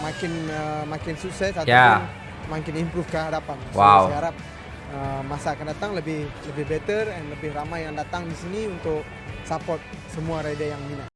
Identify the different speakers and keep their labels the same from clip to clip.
Speaker 1: makin uh, makin sukses ataupun
Speaker 2: Ya.
Speaker 1: makin improve ke hadapan. So,
Speaker 2: Wow.
Speaker 1: saya harap uh, masa akan datang lebih lebih better and lebih ramai yang datang di sini untuk support semua rider yang minat.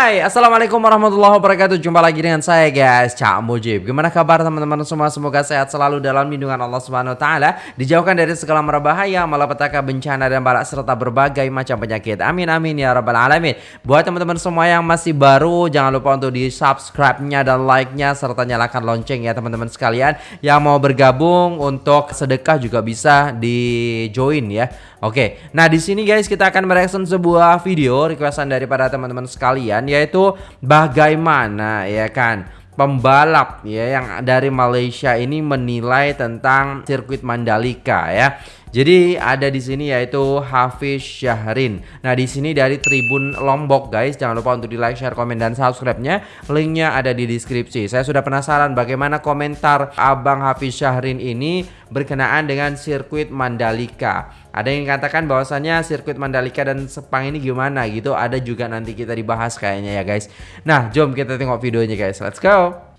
Speaker 2: Hai, Assalamualaikum warahmatullahi wabarakatuh. Jumpa lagi dengan saya guys, Cak Mujib. Gimana kabar teman-teman semua? Semoga sehat selalu dalam lindungan Allah Subhanahu Taala. Dijauhkan dari segala merbahaya, malapetaka, bencana, dan balak Serta berbagai macam penyakit. Amin amin ya rabbal alamin. Buat teman-teman semua yang masih baru Jangan lupa untuk di subscribe-nya dan like-nya Serta nyalakan lonceng ya teman-teman sekalian. Yang mau bergabung untuk sedekah juga bisa di join ya. Oke, nah di sini guys kita akan mereaction sebuah video requestan daripada teman-teman sekalian yaitu bagaimana ya kan pembalap ya yang dari Malaysia ini menilai tentang sirkuit Mandalika ya. Jadi ada di sini yaitu Hafiz Syahrin. Nah di sini dari Tribun Lombok guys, jangan lupa untuk di like, share, komen dan subscribe-nya. Linknya ada di deskripsi. Saya sudah penasaran bagaimana komentar Abang Hafiz Syahrin ini berkenaan dengan sirkuit Mandalika. Ada yang katakan bahwasannya sirkuit Mandalika dan Sepang ini gimana gitu. Ada juga nanti kita dibahas kayaknya ya guys. Nah, jom kita tengok videonya guys. Let's go.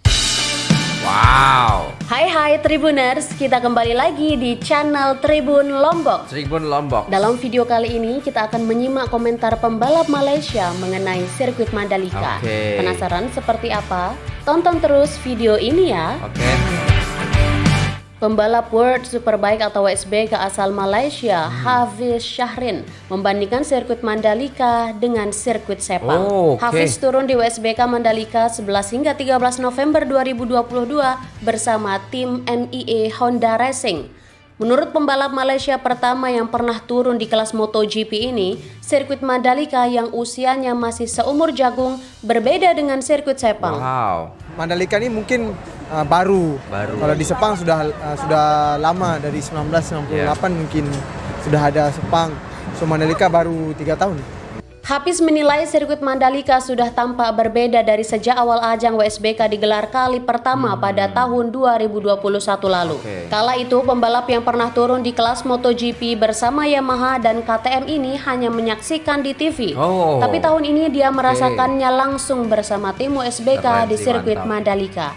Speaker 2: Wow.
Speaker 3: Hai hai Tribuners, kita kembali lagi di channel Tribun Lombok.
Speaker 2: Tribun Lombok.
Speaker 3: Dalam video kali ini kita akan menyimak komentar pembalap Malaysia mengenai sirkuit Mandalika.
Speaker 2: Oke.
Speaker 3: Penasaran seperti apa? Tonton terus video ini ya.
Speaker 2: Oke.
Speaker 3: Pembalap World Superbike atau WSBK asal Malaysia. Hafiz Syahrin, membandingkan sirkuit Mandalika dengan sirkuit Sepang.
Speaker 2: Oh, oke.
Speaker 3: Hafiz turun di WSBK Mandalika 11 hingga 13 November 2022 bersama tim NIE Honda Racing. Menurut pembalap Malaysia pertama yang pernah turun di kelas MotoGP ini, sirkuit Mandalika yang usianya masih seumur jagung berbeda dengan sirkuit Sepang.
Speaker 2: Wow.
Speaker 1: Mandalika ini mungkin uh, baru.
Speaker 2: Baru.
Speaker 1: Kalau di Sepang sudah uh, sudah lama dari 1998
Speaker 2: Yeah.
Speaker 1: mungkin sudah ada Sepang. So Mandalika baru tiga tahun.
Speaker 3: Hafiz menilai sirkuit Mandalika sudah tampak berbeda dari sejak awal ajang WSBK digelar kali pertama pada tahun 2021 lalu.
Speaker 2: Oke.
Speaker 3: Kala itu pembalap yang pernah turun di kelas MotoGP bersama Yamaha dan KTM ini hanya menyaksikan di TV.
Speaker 2: Oh.
Speaker 3: Tapi tahun ini dia merasakannya langsung bersama tim WSBK
Speaker 2: Keren
Speaker 3: di sirkuit
Speaker 2: mantap.
Speaker 3: Mandalika.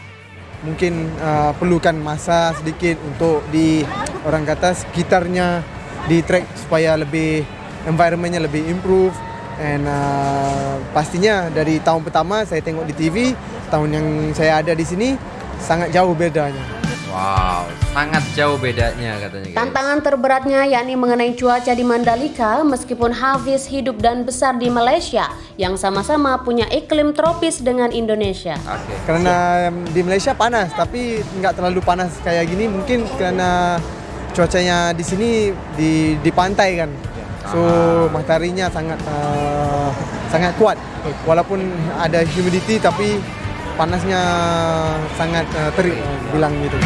Speaker 1: Mungkin uh, perlukan masa sedikit untuk di orang kata sekitarnya di track supaya lebih environmentnya lebih improve and uh, pastinya dari tahun pertama saya tengok di TV tahun yang saya ada di sini sangat jauh bedanya.
Speaker 2: Wow, sangat jauh bedanya katanya guys.
Speaker 3: Tantangan terberatnya yakni mengenai cuaca di Mandalika meskipun Hafiz hidup dan besar di Malaysia yang sama-sama punya iklim tropis dengan Indonesia.
Speaker 2: Oke.
Speaker 1: Karena di Malaysia panas tapi nggak terlalu panas kayak gini mungkin karena cuacanya di sini di di pantai kan. So
Speaker 2: Ah.
Speaker 1: mataharinya sangat uh, sangat kuat walaupun ada humidity tapi panasnya sangat uh, terik bilang gitu.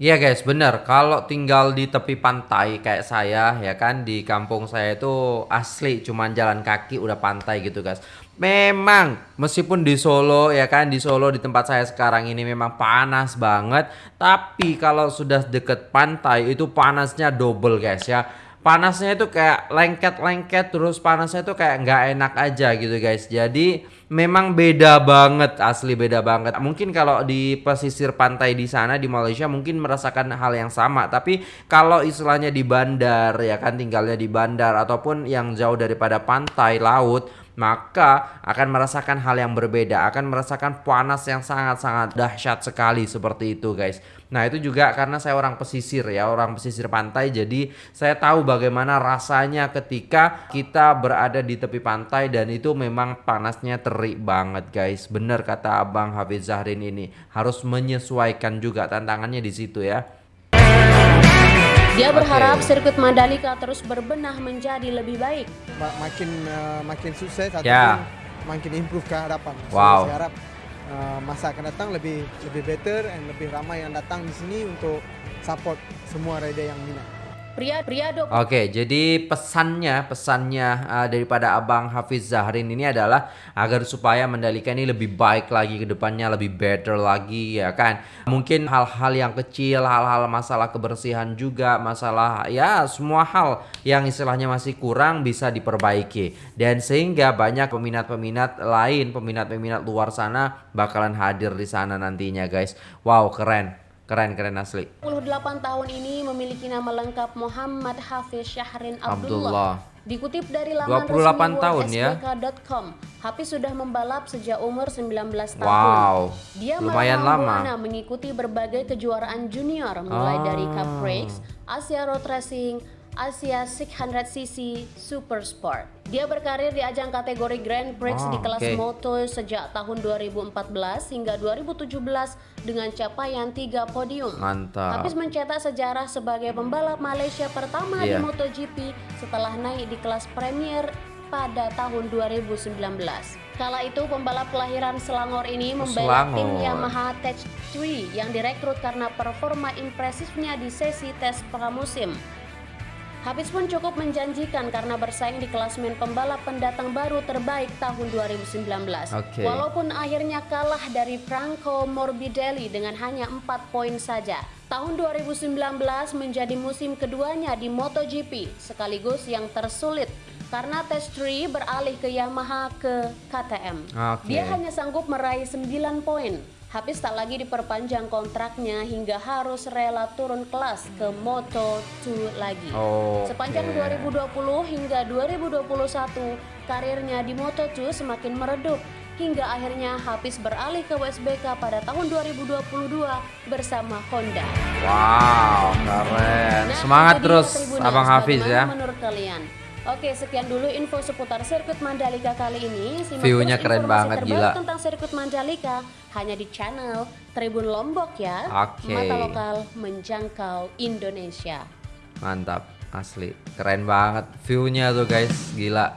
Speaker 2: Iya guys, bener. Kalau tinggal di tepi pantai kayak saya, ya kan di kampung saya itu asli cuman jalan kaki udah pantai gitu guys. Memang meskipun di Solo ya kan di Solo di tempat saya sekarang ini memang panas banget, tapi kalau sudah deket pantai itu panasnya double guys ya. Panasnya itu kayak lengket-lengket terus panasnya itu kayak nggak enak aja gitu guys. Jadi memang beda banget asli beda banget. Mungkin kalau di pesisir pantai di sana di Malaysia mungkin merasakan hal yang sama, tapi kalau istilahnya di bandar ya kan tinggalnya di bandar ataupun yang jauh daripada pantai laut maka akan merasakan hal yang berbeda, akan merasakan panas yang sangat-sangat dahsyat sekali seperti itu, guys. Nah, itu juga karena saya orang pesisir ya, orang pesisir pantai, jadi saya tahu bagaimana rasanya ketika kita berada di tepi pantai dan itu memang panasnya terik banget, guys. Bener kata Abang Hafiz Zahrin ini, harus menyesuaikan juga tantangannya di situ ya.
Speaker 3: Dia berharap
Speaker 2: Oke.
Speaker 3: sirkuit Mandalika terus berbenah menjadi lebih baik.
Speaker 1: Ma- makin uh, makin sukses
Speaker 2: Ya.
Speaker 1: makin improve ke hadapan. So,
Speaker 2: Wow.
Speaker 1: saya harap uh, masa akan datang lebih lebih better and lebih ramai yang datang di sini untuk support semua rider yang minat.
Speaker 3: Pria pria
Speaker 2: Oke, jadi pesannya pesannya uh, daripada Abang Hafiz Zahrin ini adalah agar supaya Mandalika ini lebih baik lagi ke depannya, lebih better lagi ya kan. Mungkin hal-hal yang kecil, hal-hal masalah kebersihan juga, masalah ya semua hal yang istilahnya masih kurang bisa diperbaiki. Dan sehingga banyak peminat-peminat lain, peminat-peminat luar sana bakalan hadir di sana nantinya guys. Wow, keren. Keren, keren asli.
Speaker 3: 28 tahun ini memiliki nama lengkap Muhammad Hafiz Syahrin
Speaker 2: Abdullah.
Speaker 3: Abdullah. Dikutip dari laman
Speaker 2: 28
Speaker 3: resmi
Speaker 2: tahun ya.
Speaker 3: Hafiz sudah membalap sejak umur 19 tahun.
Speaker 2: Wow,
Speaker 3: Dia
Speaker 2: lumayan lama.
Speaker 3: Mengikuti berbagai kejuaraan junior mulai
Speaker 2: Ah.
Speaker 3: dari Cup Race, Asia Road Racing, Asia 600cc Super Sport. Dia berkarir di ajang kategori Grand Prix
Speaker 2: Ah,
Speaker 3: di kelas
Speaker 2: oke.
Speaker 3: moto sejak tahun 2014 hingga 2017 dengan capaian 3 podium.
Speaker 2: Mantap.
Speaker 3: Hafiz mencetak sejarah sebagai pembalap Malaysia pertama
Speaker 2: Iya.
Speaker 3: di MotoGP setelah naik di kelas Premier pada tahun 2019. Kala itu pembalap kelahiran Selangor ini membela tim. Yamaha Tech 3 yang direkrut karena performa impresifnya di sesi tes pramusim. Hafiz pun cukup menjanjikan karena bersaing di klasmen pembalap pendatang baru terbaik tahun 2019.
Speaker 2: Oke.
Speaker 3: Walaupun akhirnya kalah dari Franco Morbidelli dengan hanya 4 poin saja. Tahun 2019 menjadi musim keduanya di MotoGP sekaligus yang tersulit karena Test 3 beralih ke Yamaha ke KTM.
Speaker 2: Oke.
Speaker 3: Dia hanya sanggup meraih 9 poin. Hafiz tak lagi diperpanjang kontraknya hingga harus rela turun kelas ke Moto2 lagi.
Speaker 2: Oke.
Speaker 3: Sepanjang 2020 hingga 2021, karirnya di Moto2 semakin meredup hingga akhirnya Hafiz beralih ke WSBK pada tahun 2022 bersama Honda.
Speaker 2: Wow, keren.
Speaker 3: Nah,
Speaker 2: Semangat terus. Abang Hafiz ya.
Speaker 3: menurut kalian? Oke, sekian dulu info seputar sirkuit Mandalika kali ini. Simak
Speaker 2: View-nya keren
Speaker 3: informasi
Speaker 2: banget,
Speaker 3: terbaru
Speaker 2: gila.
Speaker 3: tentang sirkuit Mandalika hanya di channel Tribun Lombok ya.
Speaker 2: Oke.
Speaker 3: Mata lokal menjangkau Indonesia.
Speaker 2: Mantap, asli. Keren banget view-nya tuh guys, gila.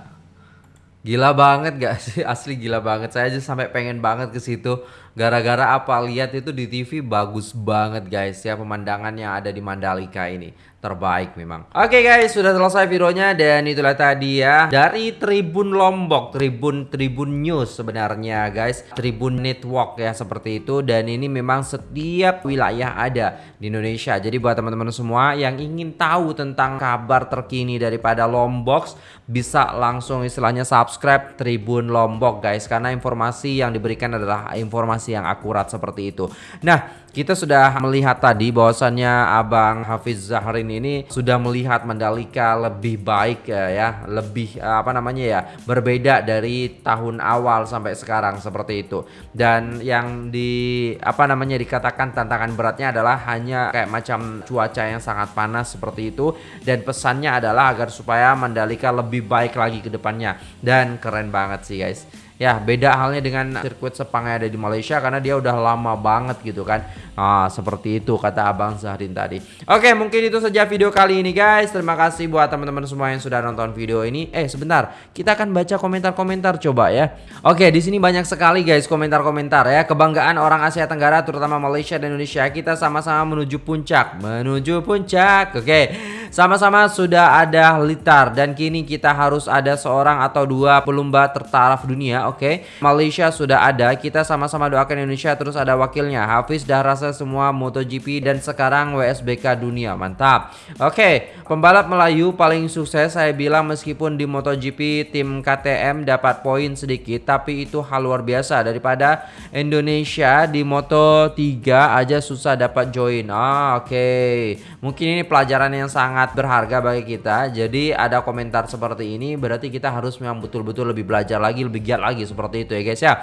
Speaker 2: Gila banget gak sih? Asli gila banget. Saya aja sampai pengen banget ke situ. Gara-gara apa? Lihat itu di TV bagus banget guys ya pemandangan yang ada di Mandalika ini. Terbaik memang. Oke guys, sudah selesai videonya dan itulah tadi ya dari Tribun Lombok, Tribun Tribun News sebenarnya guys. Tribun Network ya seperti itu dan ini memang setiap wilayah ada di Indonesia. Jadi buat teman-teman semua yang ingin tahu tentang kabar terkini daripada Lombok bisa langsung istilahnya subscribe Tribun Lombok guys karena informasi yang diberikan adalah informasi yang akurat seperti itu. Nah, kita sudah melihat tadi bahwasannya Abang Hafiz Zahrin ini sudah melihat Mandalika lebih baik ya, ya, lebih eh, apa namanya ya, berbeda dari tahun awal sampai sekarang seperti itu. Dan yang di apa namanya dikatakan tantangan beratnya adalah hanya kayak macam cuaca yang sangat panas seperti itu dan pesannya adalah agar supaya Mandalika lebih baik lagi ke depannya dan keren banget sih guys. Ya beda halnya dengan sirkuit Sepang yang ada di Malaysia karena dia udah lama banget gitu kan. Nah seperti itu kata Abang Zahrin tadi. Oke mungkin itu saja video kali ini guys. Terima kasih buat teman-teman semua yang sudah nonton video ini. Eh sebentar. Kita akan baca komentar-komentar coba ya. Oke di sini banyak sekali guys komentar-komentar ya. Kebanggaan orang Asia Tenggara terutama Malaysia dan Indonesia. Kita sama-sama menuju puncak. Menuju puncak. Oke sama-sama sudah ada Litar dan kini kita harus ada seorang atau dua pelumba tertaraf dunia, oke? Malaysia sudah ada, kita sama-sama doakan Indonesia terus ada wakilnya. Hafiz dah rasa semua MotoGP dan sekarang WSBK dunia, mantap. Oke, pembalap Melayu paling sukses saya bilang meskipun di MotoGP tim KTM dapat poin sedikit, tapi itu hal luar biasa daripada Indonesia di Moto3 aja susah dapat join. Ah, oke. Mungkin ini pelajaran yang sangat berharga bagi kita. Jadi ada komentar seperti ini berarti kita harus memang betul-betul lebih belajar lagi, lebih giat lagi seperti itu ya guys ya.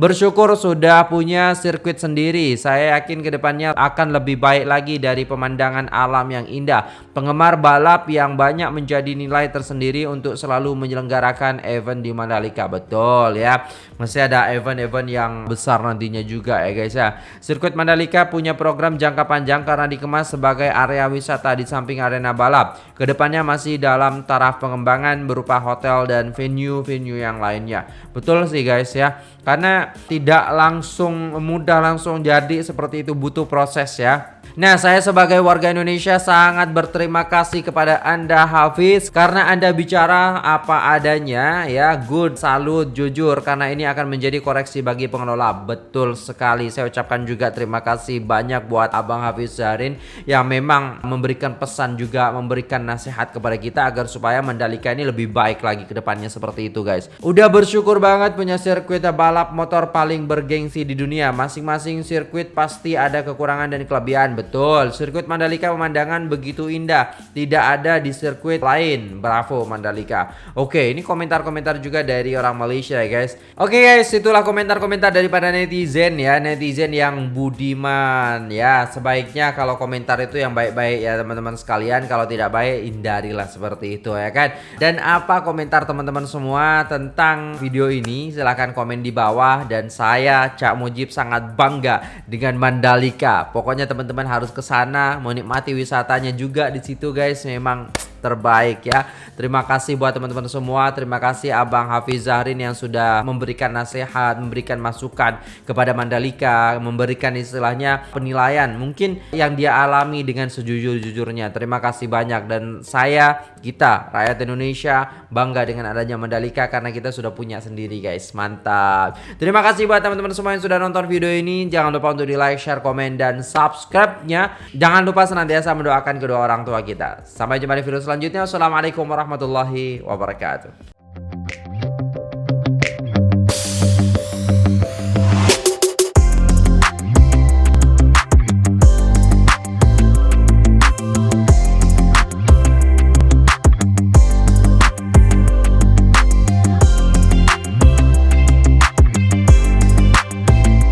Speaker 2: Bersyukur sudah punya sirkuit sendiri. Saya yakin ke depannya akan lebih baik lagi dari pemandangan alam yang indah. Penggemar balap yang banyak menjadi nilai tersendiri untuk selalu menyelenggarakan event di Mandalika. Betul ya. Masih ada event-event yang besar nantinya juga ya guys ya. Sirkuit Mandalika punya program jangka panjang karena dikemas sebagai area wisata di samping arena balap. Ke depannya masih dalam taraf pengembangan berupa hotel dan venue-venue yang lainnya. Betul sih guys ya. Karena tidak langsung mudah langsung jadi seperti itu butuh proses ya Nah, saya sebagai warga Indonesia sangat berterima kasih kepada Anda Hafiz karena Anda bicara apa adanya ya, good, salut, jujur karena ini akan menjadi koreksi bagi pengelola. Betul sekali. Saya ucapkan juga terima kasih banyak buat Abang Hafiz Zarin yang memang memberikan pesan juga memberikan nasihat kepada kita agar supaya Mandalika ini lebih baik lagi ke depannya seperti itu, guys. Udah bersyukur banget punya sirkuit balap motor paling bergengsi di dunia. Masing-masing sirkuit pasti ada kekurangan dan kelebihan. Betul, sirkuit Mandalika pemandangan begitu indah. Tidak ada di sirkuit lain. Bravo Mandalika. Oke, ini komentar-komentar juga dari orang Malaysia ya guys. Oke guys, itulah komentar-komentar daripada netizen ya. Netizen yang budiman ya. Sebaiknya kalau komentar itu yang baik-baik ya teman-teman sekalian. Kalau tidak baik, hindarilah seperti itu ya kan. Dan apa komentar teman-teman semua tentang video ini? Silahkan komen di bawah. Dan saya, Cak Mujib sangat bangga dengan Mandalika. Pokoknya teman-teman harus ke sana menikmati wisatanya juga di situ guys. Memang terbaik ya. Terima kasih buat teman-teman semua. Terima kasih Abang Hafiz Zahrin yang sudah memberikan nasihat, memberikan masukan kepada Mandalika, memberikan istilahnya penilaian mungkin yang dia alami dengan sejujur-jujurnya. Terima kasih banyak dan saya kita rakyat Indonesia bangga dengan adanya Mandalika karena kita sudah punya sendiri guys. Mantap. Terima kasih buat teman-teman semua yang sudah nonton video ini. Jangan lupa untuk di like, share, komen dan subscribe-nya. Jangan lupa senantiasa mendoakan kedua orang tua kita. Sampai jumpa di video selanjutnya. Wassalamualaikum warahmatullahi wabarakatuh.